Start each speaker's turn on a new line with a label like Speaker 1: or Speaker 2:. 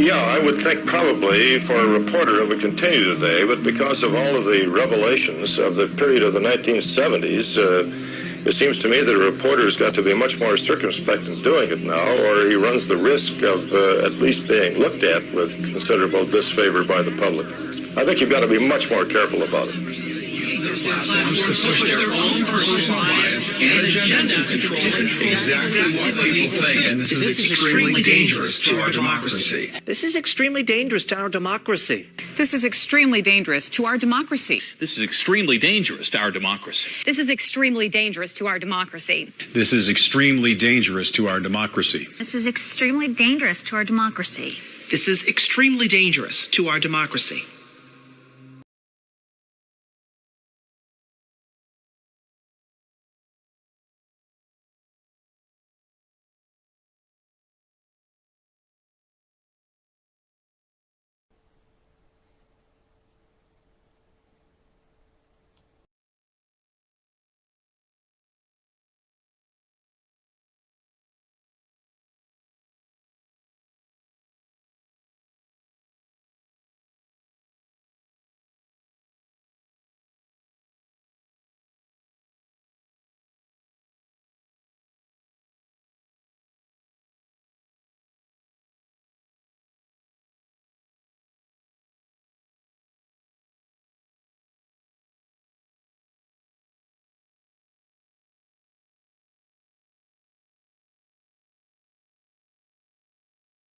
Speaker 1: Yeah, I would think probably for a reporter it would continue today, but because of all of the revelations of the period of the 1970s, uh, it seems to me that a reporter's got to be much more circumspect in doing it now, or he runs the risk of uh, at least being looked at with considerable disfavor by the public. I think you've got to be much more careful about it
Speaker 2: platforms to push their own personal bias and agenda to control exactly what people think. And this, is extremely dangerous to our democracy.
Speaker 3: This is extremely dangerous to our democracy.
Speaker 4: This is extremely dangerous to our democracy.
Speaker 5: This is extremely dangerous to our democracy.
Speaker 6: This is extremely dangerous to our democracy.
Speaker 7: This is extremely dangerous to our democracy.
Speaker 8: This is extremely dangerous to our democracy.
Speaker 9: This is extremely dangerous to our democracy.